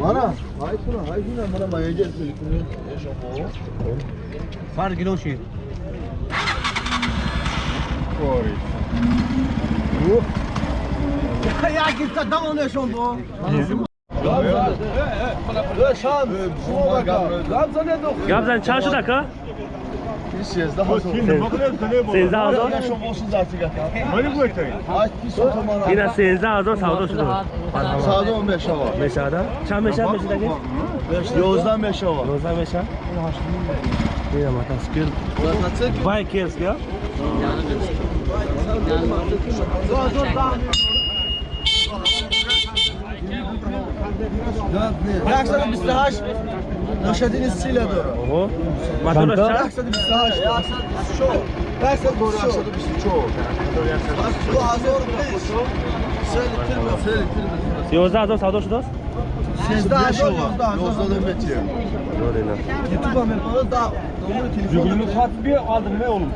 Mana? Hay kuna, hay kuna mana mayacak seni. Far kilo şey. Ya an bu. Şam, şuna bak. Gamze ne dokun? Gabzan çarşıda ka? bir sezde hazır Սեզա հազոր Yaşam olsun artık ata. Ait bir sotumana. Bina sezda hazor savdo şudur. Sağda 15 var. Meşada. Çam meşa meşada gel. Yozdan 5 var. Rozda meşa. Bir ama taskir. Vay kes ya. Yaklaşık 28 ناشدین استریلا داره بابا مدارش چند؟ 728 درصد دوره 724 از 2005 سه لیتر بود 11 هزار سودا شده است؟ 13 هزار 11 هزار متر یوتیوب هم میکنه دا Yüklünü sat bir aldım ne oğlum?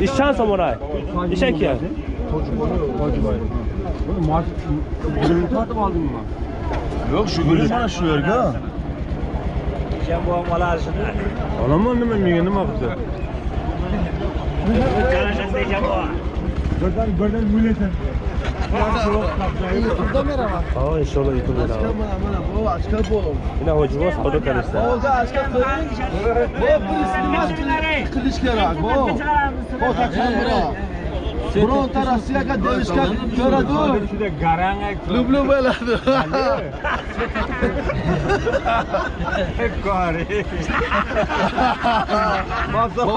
İş çan samuray. İş eki. Tocubay. Tocubay. Bunu maaş... Yüklünü satıp aldın mı? Yok şu gülü bana şu vergi ha. Alamam değil mi? Niye ne yaptı? Birden birden milletin. YouTube'da merhaba. Aa inşallah YouTube Aşka da. bana bana bu aşka bu. Yine hocam savdo karıştı. Oldu aşka bu. Bu polisini maç kılıç kerak bu. Bu taksan bura. Pronto Rossiya ka devishga ko'radu. Lublu bo'ladi. Kari. Mazlum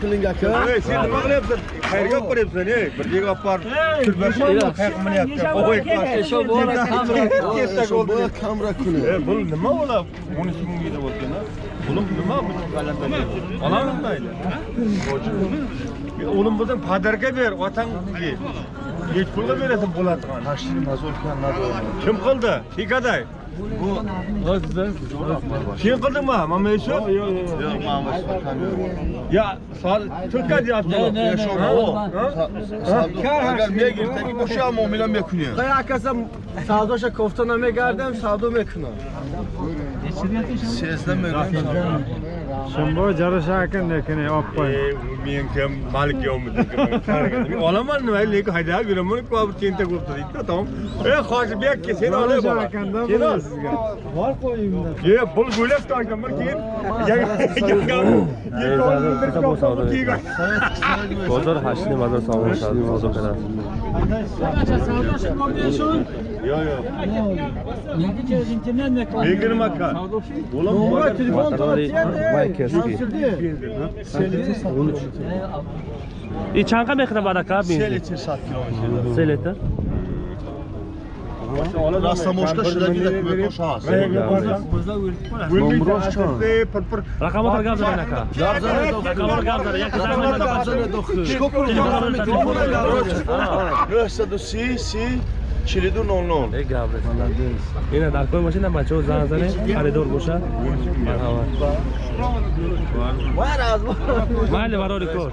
qiling aka. Hey, sen nima qilyapsan? Qayerga olib boryapsan, ey? Bir yerga olib bor. Turbashi qayerga minyapsan? Qo'y, qo'y. Shu bora kamera. Bo'ldi. bora kamera kuni. E, bu nima bo'ladi? 12 mingga deb o'tgan ha? Oğlum nima bu g'alati? Olamam mayli. o'lim bo'lsam padarga ber otangga hech pulga berasan bo'ladigan tashrifi nazorkan kim qildi? Hikoday sen qildingmi mana shu yo'q man yo sal to'kat yapti o'sha muomila mekuniya qay akasa savdosha koftana megardam savdo mekuna. Сезда мегӯям shimbo jarasha ekan lekin Men kim malik yovmidiki olaman nima lekin haydab yuraman bir tentak bo'lib turibdi otam e hoshibek sen olib bor ekanda sen ol bor qo'yingda e pul bo'lib bir keyin. Bozor hashni mazar sog'inish hozir qilasiz Yok yok. Beygir makar. Oğlum bu var telefon Baykerski. И чанга мехна барака бин. Селетер сатки. Селетер. Растамошка шуда гидак мекошас. Номрош чон. Ракамот гавзаранака. Гавзарана ракамот гавзара. Як замена гавзара дохи. Шкопур гавзара телефона гавзара. 906 си 42 00 эй гавре ина дар кой бошед на бачаҳо занг зане харидор бошад марҳамат майли барори кор.